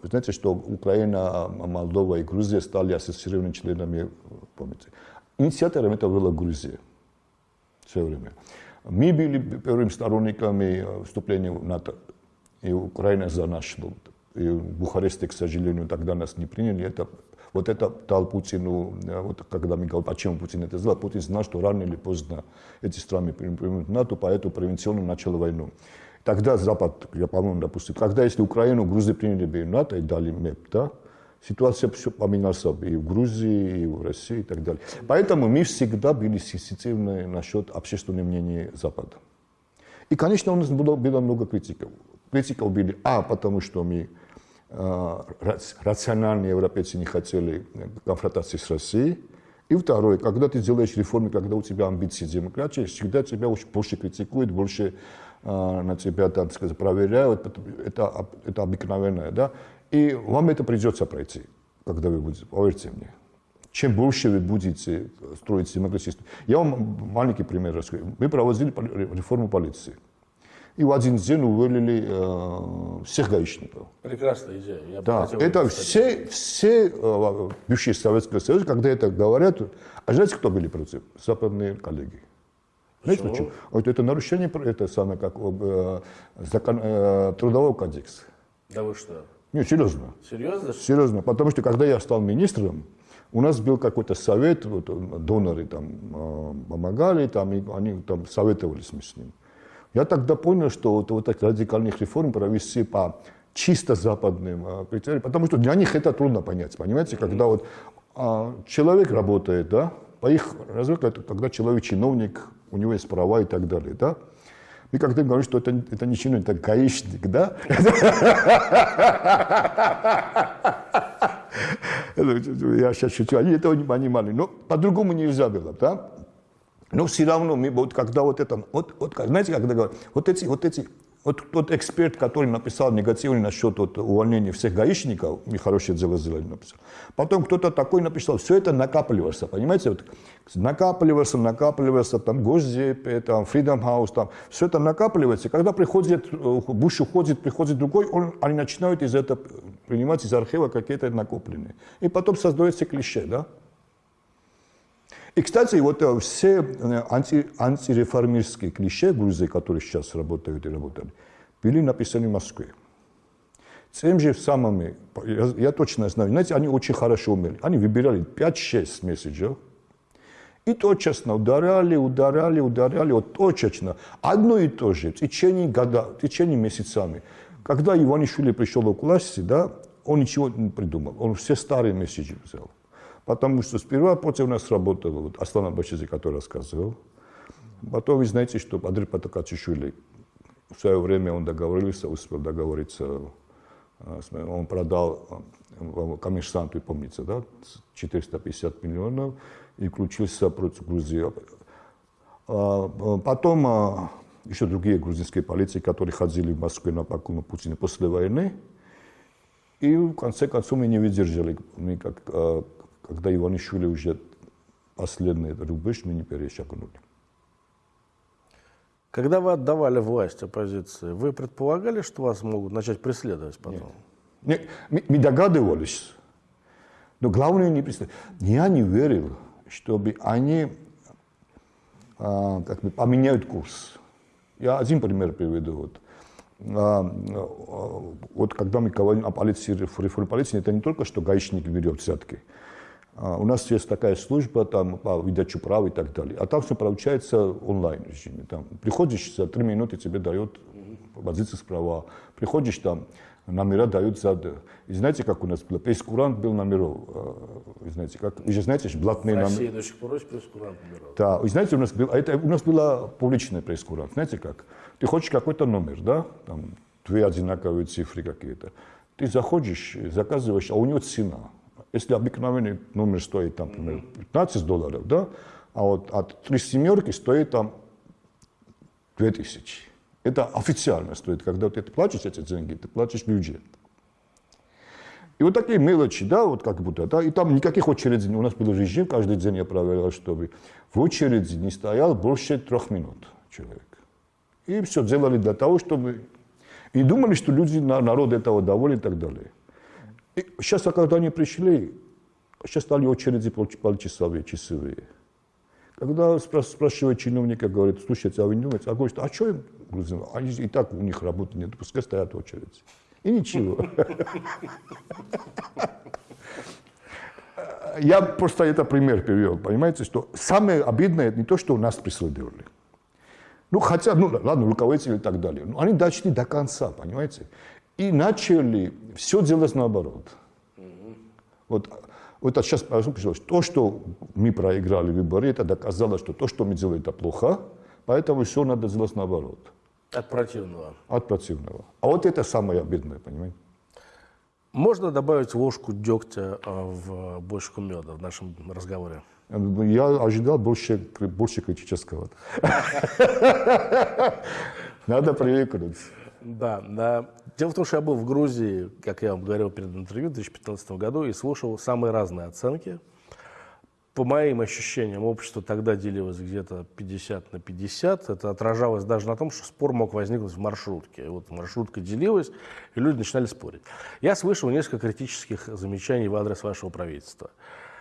B: знаете, что Украина, Молдова и Грузия стали ассоциированными членами, помните. Инициатором это была Грузия все время. Мы были первыми сторонниками вступления в НАТО, и Украина за нас шла. И в Бухаресте, к сожалению, тогда нас не приняли. Это вот это дал Путину, э, вот когда говорим, почему Путин это сделал, Путин знал, что рано или поздно эти страны примут НАТО, поэтому превенционно начал войну. Тогда Запад, я по-моему, допустим, когда если Украину, Грузию приняли бы НАТО и дали МЭП, да, ситуация все поменялась и в Грузии, и в России и так далее. Поэтому мы всегда были сенситивны насчет общественного мнения Запада. И, конечно, у нас было, было много критиков. Критиков были, а, потому что мы а, рациональные европейцы не хотели конфронтации с Россией. И второе, когда ты делаешь реформы, когда у тебя амбиции демократии, всегда тебя больше критикуют, больше э, на тебя, там сказать, проверяют. Это, это обыкновенное, да. И вам это придется пройти, когда вы будете, поверьте мне. Чем больше вы будете строить демократическую... Я вам маленький пример расскажу. Мы проводили реформу полиции. И в один день уволили э, всех гаишников.
A: Прекрасная идея. Я
B: да, это все, все э, бывшие Советского Союза, когда это говорят, а знаете, кто были против? Западные коллеги. Знаете почему? Вот это нарушение, это самое, как э, закон, э, трудового кодекса.
A: Да вы что?
B: Нет, серьезно.
A: Серьезно?
B: Серьезно, потому что когда я стал министром, у нас был какой-то совет, вот, доноры там э, помогали, там, и они там советовались с ним. Я тогда понял, что вот, вот таких радикальных реформ провести по чисто западным а, критериям, потому что для них это трудно понять, понимаете, когда вот а, человек работает, да, по их развитию, когда человек чиновник, у него есть права и так далее, да, мы когда говорим, что это, это не чиновник, это гаишник, да? Я сейчас шучу, они этого не понимали, но по-другому нельзя было, да? Но все равно мы вот когда вот это, вот, вот знаете, когда говорят, вот эти, вот эти, вот тот эксперт, который написал негативный насчет вот, увольнения всех гаишников, мы хорошее дело сделали, написал. Потом кто-то такой написал, все это накапливалось, понимаете, вот, накапливается, накапливается, там Госдеп, там Freedom House, там, все это накапливается. Когда приходит, э, Буш уходит, приходит другой, он, они начинают из этого принимать из архива какие-то накопленные. И потом создается клише, да? И, кстати, вот э, все э, анти, антиреформистские клише Грузии, которые сейчас работают и работали, были написаны в Москве. Тем же самыми, я, я точно знаю, знаете, они очень хорошо умели. Они выбирали 5-6 месседжей, и точечно ударяли, ударяли, ударяли, вот точечно. Одно и то же в течение года, в течение месяцами. Когда Иванишвили пришел к власти, да, он ничего не придумал. Он все старые месседжи взял. Потому что сперва против нас работал вот, Аслан Абашизи, который рассказывал. Потом вы знаете, что Адрипа Такачишвили в свое время он договорился, успел договориться, он продал коммерсанту, помните, да, 450 миллионов и включился против Грузии. Потом еще другие грузинские полиции, которые ходили в Москву на поклон Путина после войны, и в конце концов мы не выдержали, мы как, когда Иванишвили уже последний рубеж, мы не перешагнули.
A: Когда вы отдавали власть оппозиции, вы предполагали, что вас могут начать преследовать потом?
B: Нет. Мы, мы догадывались, но главное не преследовать. Я не верил, чтобы они а, как бы поменяют курс. Я один пример приведу. Вот. А, а, вот когда мы говорим о полиции, реформе полиции, это не только, что гаишник берет взятки. А, у нас есть такая служба там, по выдаче прав и так далее. А там все получается онлайн режиме. Там, приходишь, за три минуты тебе дают позицию права. Приходишь там, номера дают за... И знаете, как у нас было? Пресс-курант был номеров. Вы знаете, как? Вы же знаете, что блатные
A: номера. В России до сих пор есть пресс-курант номеров.
B: Да. Вы знаете, у нас, был, это, у нас была публичная пресс-курант. Знаете как? Ты хочешь какой-то номер, да? Там две одинаковые цифры какие-то. Ты заходишь, заказываешь, а у него цена. Если обыкновенный номер стоит, там, например, 15 долларов, да, а вот от три семерки стоит там 2000. Это официально стоит. Когда ты платишь эти деньги, ты платишь бюджет. И вот такие мелочи, да, вот как будто, да, и там никаких очередей, у нас был режим, каждый день я проверял, чтобы в очереди не стоял больше трех минут человек. И все делали для того, чтобы... И думали, что люди, народ этого доволен и так далее. И сейчас, когда они пришли, сейчас стали очереди полчасовые, часовые. Когда спрашивают чиновника, говорит, слушайте, а вы не думаете? А говорит, а что им грузин? Они и так у них работы нет, пускай стоят в очереди. И ничего. Я просто это пример привел, понимаете, что самое обидное не то, что нас преследовали. Ну, хотя, ну, ладно, руководители и так далее. Но они дошли до конца, понимаете и начали все делать наоборот. Вот, вот сейчас пришлось. То, что мы проиграли выборы, это доказало, что то, что мы делаем, это плохо, поэтому все надо делать наоборот.
A: От противного.
B: От противного. А вот это самое обидное, понимаете?
A: Можно добавить ложку дегтя а, в бочку меда в нашем разговоре?
B: Я ожидал больше, больше критического. Надо привыкнуть.
A: Да, да. Дело в том, что я был в Грузии, как я вам говорил перед интервью, в 2015 году и слушал самые разные оценки. По моим ощущениям, общество тогда делилось где-то 50 на 50. Это отражалось даже на том, что спор мог возникнуть в маршрутке. Вот маршрутка делилась, и люди начинали спорить. Я слышал несколько критических замечаний в адрес вашего правительства,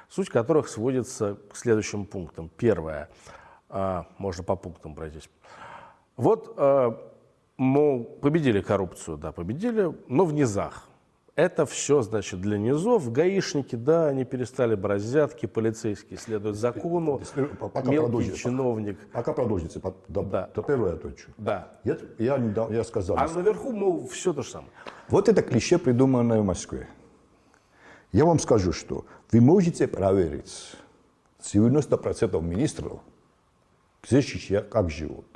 A: суть которых сводится к следующим пунктам. Первое, а, можно по пунктам пройтись. Вот а, мол, победили коррупцию, да, победили, но в низах. Это все, значит, для низов. Гаишники, да, они перестали брать взятки, полицейские следуют закону, пока мелкий чиновник.
B: Пока, до, да. до первого я точу.
A: Да.
B: Я, я, я сказал.
A: А наверху, мол, все то же самое.
B: Вот это клише, придуманное в Москве. Я вам скажу, что вы можете проверить 90% министров, сейчас как живут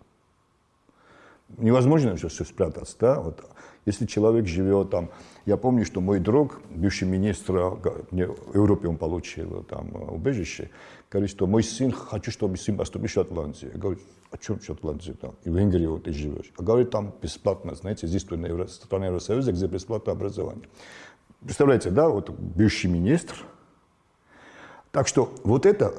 B: невозможно же все спрятаться, да, вот. Если человек живет там, я помню, что мой друг, бывший министр, в Европе он получил там убежище, говорит, что мой сын, хочу, чтобы сын поступил в Шотландию. Я говорю, о чем Шотландия там? И в Венгрии вот ты живешь. А говорит, там бесплатно, знаете, здесь страна Евросоюза, где бесплатное образование. Представляете, да, вот бывший министр. Так что вот это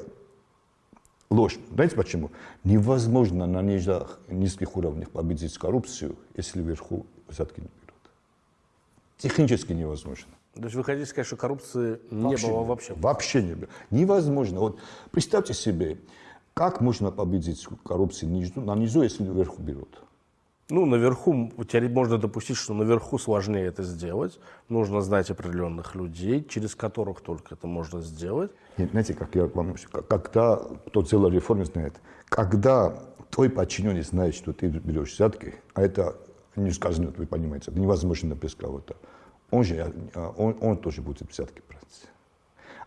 B: ложь. Знаете почему? Невозможно на нижних, низких уровнях победить коррупцию, если вверху взятки не берут. Технически невозможно.
A: То есть вы хотите сказать, что коррупции не вообще было вообще?
B: Вообще не было. Невозможно. Вот представьте себе, как можно победить коррупцию на низу, если вверху берут?
A: Ну, наверху, можно допустить, что наверху сложнее это сделать. Нужно знать определенных людей, через которых только это можно сделать.
B: Нет, знаете, как я вам когда кто делал реформу, знает, когда твой подчиненный знает, что ты берешь взятки, а это не сказано, вы понимаете, это невозможно без кого-то, он же, он, он тоже будет взятки брать.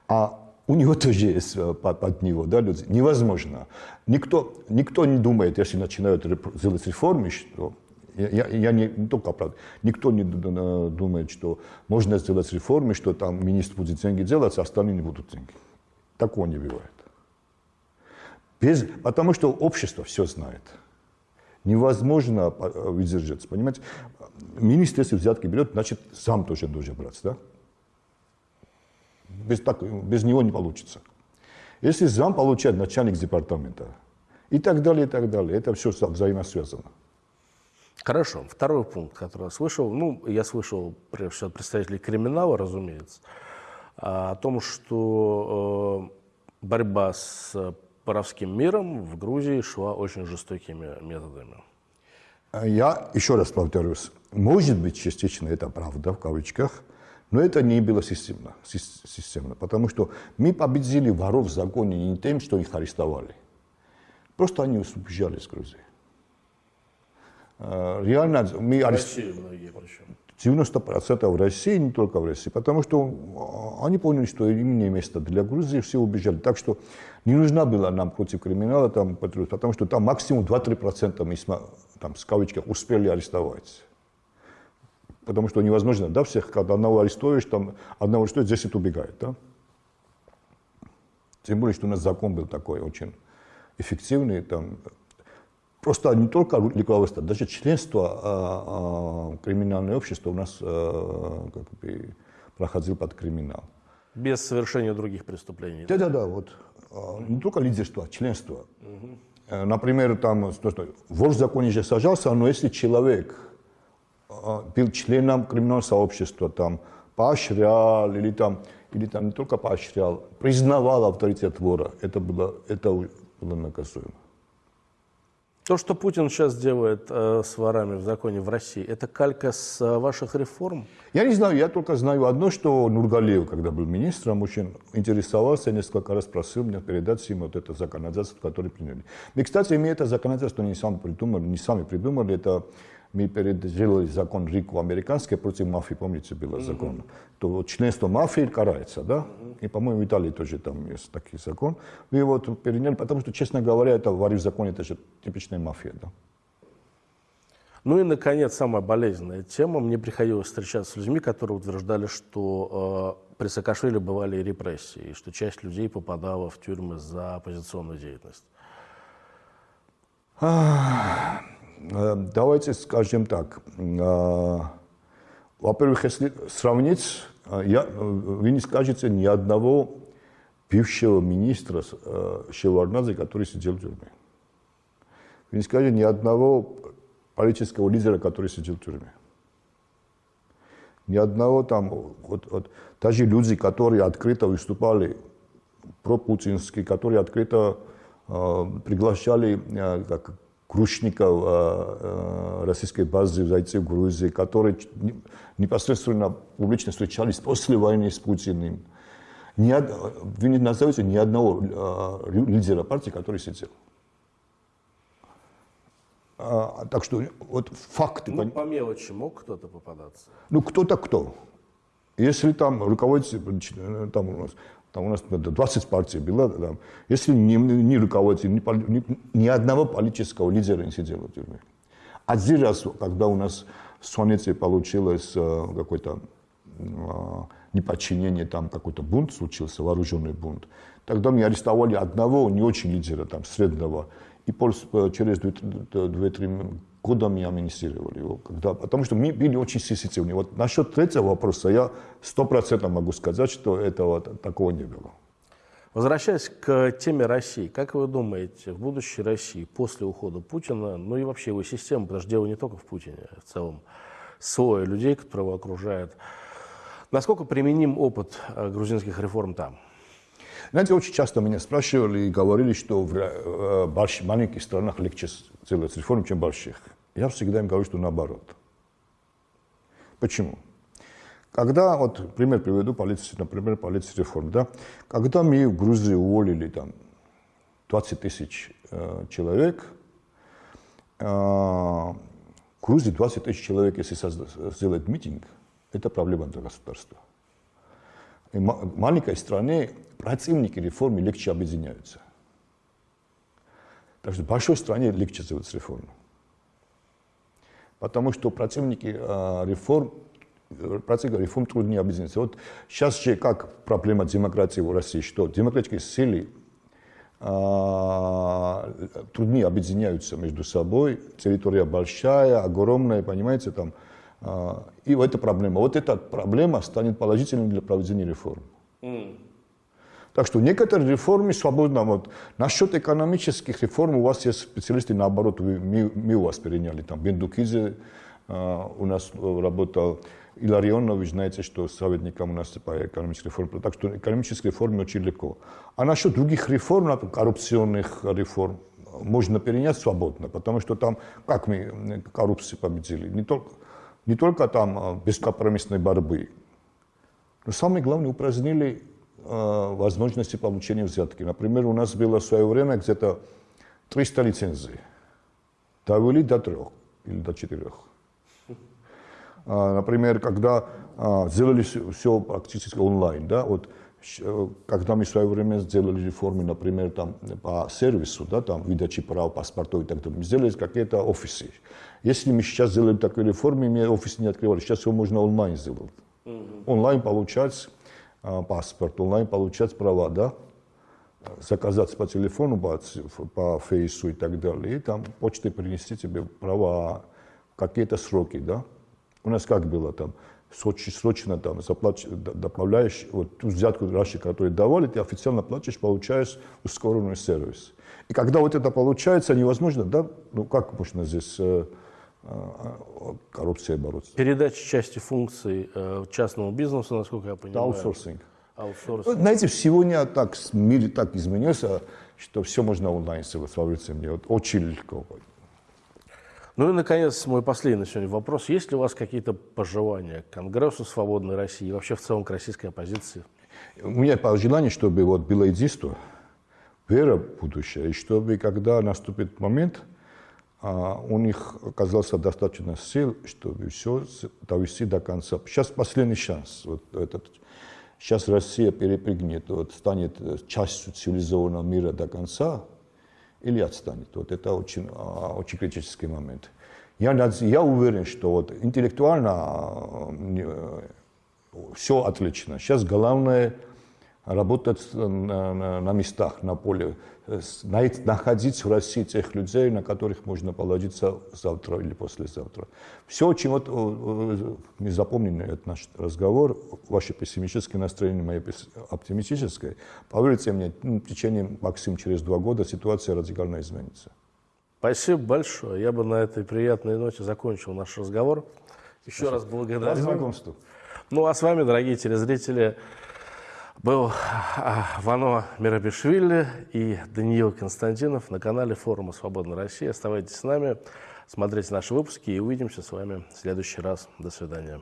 B: А у него тоже есть э, под, него да, люди. Невозможно. Никто, никто не думает, если начинают делать реформы, что Я, я, не, не только оправдываю. Никто не думает, что можно сделать реформы, что там министр будет деньги делать, а остальные не будут деньги. Такого не бывает. Без, потому что общество все знает. Невозможно выдержаться, понимаете? Министр, если взятки берет, значит, сам тоже должен брать, да? Без, так, без него не получится. Если зам получает начальник департамента, и так далее, и так далее. Это все взаимосвязано.
A: Хорошо. Второй пункт, который я слышал, ну, я слышал, прежде всего, от представителей криминала, разумеется, о том, что э, борьба с воровским миром в Грузии шла очень жестокими методами.
B: Я еще раз повторюсь, может быть, частично это правда, в кавычках, но это не было системно, системно, потому что мы победили воров в законе не тем, что их арестовали. Просто они убежали из Грузии. А, реально мы арестовали 90% в России, не только в России, потому что они поняли, что им не место для Грузии, все убежали. Так что не нужна была нам против криминала, там, потому что там максимум 2-3% мы там, с кавычках успели арестовать. Потому что невозможно, да, всех, когда одного арестуешь, там, одного арестуешь, 10 убегает, да. Тем более, что у нас закон был такой очень эффективный, там, просто не только руководство, даже членство а, а, криминального общества у нас а, как бы, проходил под криминал.
A: Без совершения других преступлений.
B: Да, да, да, вот. А, не только лидерство, а членство. Угу. Например, там, вор в законе же сажался, но если человек был членом криминального сообщества, там, поощрял или там, или там не только поощрял, признавал авторитет вора, это было, это было наказуемо.
A: То, что Путин сейчас делает э, с ворами в законе в России, это калька с э, ваших реформ?
B: Я не знаю, я только знаю одно, что Нургалиев, когда был министром, очень интересовался, несколько раз просил меня передать ему вот это законодательство, которое приняли. Мы, кстати, мы это законодательство не сами придумали, не сами придумали, это мы переделали закон РИКу американский против мафии, помните, был закон, mm-hmm. то членство мафии карается, да? Mm-hmm. И, по-моему, в Италии тоже там есть такой закон. Мы вот переняли, потому что, честно говоря, это в законе, это же типичная мафия, да.
A: Ну и, наконец, самая болезненная тема. Мне приходилось встречаться с людьми, которые утверждали, что э, при Саакашвили бывали репрессии, и что часть людей попадала в тюрьмы за оппозиционную деятельность.
B: Э, давайте скажем так. Э, во-первых, если сравнить, э, я, вы не скажете ни одного бывшего министра Шеварнадзе, который сидел в тюрьме. Вы не скажете ни одного политического лидера, который сидел в тюрьме. Ни одного там, вот, вот, даже люди, которые открыто выступали пропутински, которые открыто э, приглашали э, как крушников э, э, российской базы зайти в Грузию, которые непосредственно публично встречались после войны с Путиным. Ни, вы не назовете ни одного э, лидера партии, который сидел. А, так что вот факты...
A: Ну, по мелочи мог кто-то попадаться?
B: Ну, кто-то кто. Если там руководитель, там у нас там у нас 20 партий было, там, если ни, ни руководитель, ни, ни, ни одного политического лидера не сидел в тюрьме. Один раз, когда у нас в Сонете получилось э, какое-то э, неподчинение, там какой-то бунт случился, вооруженный бунт, тогда мы арестовали одного не очень лидера, там, среднего, и э, через 2-3 года мы амнистировали его. Когда, потому что мы были очень сенситивны. Вот насчет третьего вопроса я сто процентов могу сказать, что этого такого не было.
A: Возвращаясь к теме России, как вы думаете, в будущей России после ухода Путина, ну и вообще его системы, потому что дело не только в Путине, а в целом слоя людей, которые его окружают, насколько применим опыт э, грузинских реформ там?
B: Знаете, очень часто меня спрашивали и говорили, что в э, больших, маленьких странах легче делать реформы, чем в больших. Я всегда им говорю, что наоборот. Почему? Когда, вот пример приведу, полиции, например, полиции реформ, да, когда мы в Грузии уволили там 20 тысяч э, человек, э, в Грузии 20 тысяч человек, если сделать митинг, это проблема для государства. Маленькой стране противники реформы легче объединяются. Так что в большой стране легче сделать реформу. потому что противники реформ процесс реформ труднее объединиться. Вот сейчас же как проблема демократии в России, что демократические силы а, труднее объединяются между собой, территория большая, огромная, понимаете, там, и вот эта проблема. Вот эта проблема станет положительной для проведения реформ. Mm. Так что некоторые реформы свободно. Вот. Насчет экономических реформ у вас есть специалисты, наоборот, мы, мы у вас переняли. Там Бендукидзе э, у нас работал, Иларионович, знаете, что советником у нас по экономической реформе. Так что экономические реформы очень легко. А насчет других реформ, например, коррупционных реформ, можно перенять свободно, потому что там, как мы коррупцию победили, не только, не только там а, бескомпромиссной борьбы, но самое главное, упразднили э, возможности получения взятки. Например, у нас было в свое время где-то 300 лицензий. Довели до трех или до четырех. А, например, когда а, сделали все практически онлайн, да, вот э, когда мы в свое время сделали реформы, например, там, по сервису, да, там, выдачи прав, паспортов и так далее, мы сделали какие-то офисы. Если мы сейчас сделали такие реформы, мы офисы не открывали, сейчас все можно онлайн сделать. Онлайн получать а, паспорт, онлайн получать права, да, заказать по телефону, по, по фейсу и так далее, и там почтой принести тебе права, какие-то сроки, да. У нас как было там, срочно там заплач, добавляешь вот ту взятку раньше, которую давали, ты официально платишь, получаешь ускоренный сервис. И когда вот это получается, невозможно, да, ну как можно здесь э, коррупцией бороться?
A: Передача части функций э, частному бизнесу, насколько я понимаю.
B: Аутсорсинг. Аутсорсинг. Знаете, сегодня так, мир так изменился, что все можно онлайн поверьте мне, вот очень легко.
A: Ну и, наконец, мой последний сегодня вопрос. Есть ли у вас какие-то пожелания к Конгрессу Свободной России и вообще в целом к российской оппозиции?
B: У меня пожелание, чтобы вот было единство, вера в будущее, и чтобы, когда наступит момент, а, у них оказалось достаточно сил, чтобы все довести до конца. Сейчас последний шанс. Вот этот, сейчас Россия перепрыгнет, вот, станет частью цивилизованного мира до конца, или отстанет. Вот это очень, а, очень критический момент. Я, я уверен, что вот интеллектуально а, все отлично. Сейчас главное работать на, местах, на поле, находить в России тех людей, на которых можно положиться завтра или послезавтра. Все, очень вот мы запомнили этот наш разговор, ваше пессимистическое настроение, мое оптимистическое. Поверьте мне, ну, в течение максимум через два года ситуация радикально изменится.
A: Спасибо большое. Я бы на этой приятной ноте закончил наш разговор. Еще Спасибо. раз благодарю. Ну а с вами, дорогие телезрители, был а, Вано Мирабишвили и Даниил Константинов на канале форума «Свободная Россия». Оставайтесь с нами, смотрите наши выпуски и увидимся с вами в следующий раз. До свидания.